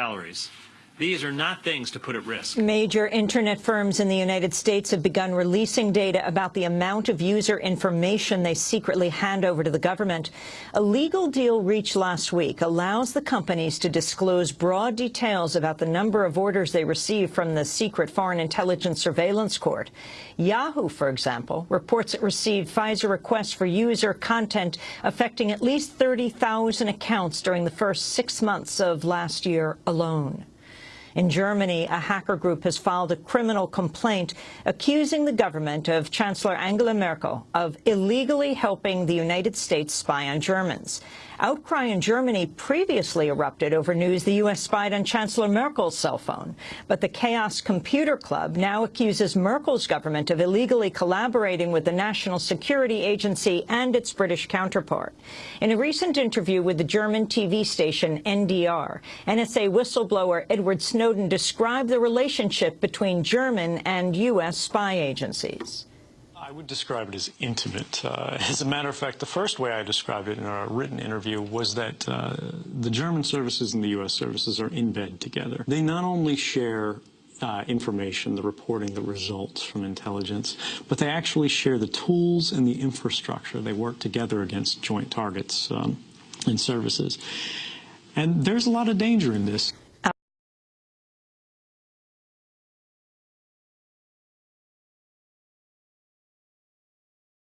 calories. These are not things to put at risk. Major internet firms in the United States have begun releasing data about the amount of user information they secretly hand over to the government. A legal deal reached last week allows the companies to disclose broad details about the number of orders they receive from the secret Foreign Intelligence Surveillance Court. Yahoo, for example, reports it received FISA requests for user content affecting at least 30,000 accounts during the first six months of last year alone. In Germany, a hacker group has filed a criminal complaint accusing the government of Chancellor Angela Merkel of illegally helping the United States spy on Germans. Outcry in Germany previously erupted over news the U.S. spied on Chancellor Merkel's cell phone. But the Chaos Computer Club now accuses Merkel's government of illegally collaborating with the National Security Agency and its British counterpart. In a recent interview with the German TV station NDR, NSA whistleblower Edward Snowden described the relationship between German and U.S. spy agencies. I would describe it as intimate. Uh, as a matter of fact, the first way I described it in a written interview was that uh, the German services and the U.S. services are in bed together. They not only share uh, information, the reporting, the results from intelligence, but they actually share the tools and the infrastructure. They work together against joint targets um, and services. And there's a lot of danger in this.